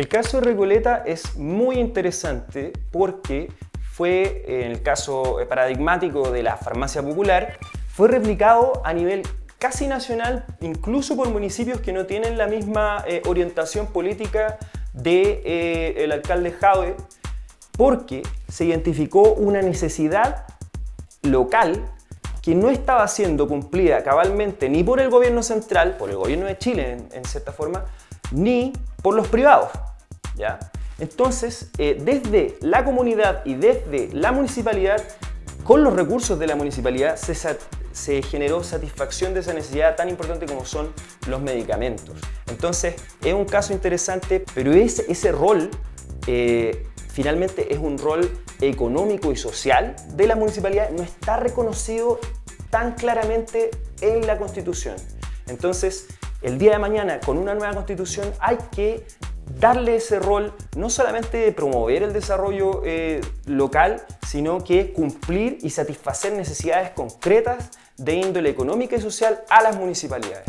El caso de Recoleta es muy interesante porque fue, en el caso paradigmático de la farmacia popular, fue replicado a nivel casi nacional, incluso por municipios que no tienen la misma eh, orientación política del de, eh, alcalde Jade, porque se identificó una necesidad local que no estaba siendo cumplida cabalmente ni por el gobierno central, por el gobierno de Chile en, cierta forma, ni por los privados. Entonces, eh, desde la comunidad y desde la municipalidad, con los recursos de la municipalidad, se, generó satisfacción de esa necesidad tan importante como son los medicamentos. Entonces, es un caso interesante, pero ese, ese rol eh, finalmente es un rol económico y social de la municipalidad, no está reconocido tan claramente en la Constitución. Entonces, el día de mañana, con una nueva Constitución, hay que darle ese rol no solamente de promover el desarrollo eh, local, sino que cumplir y satisfacer necesidades concretas de índole económica y social a las municipalidades.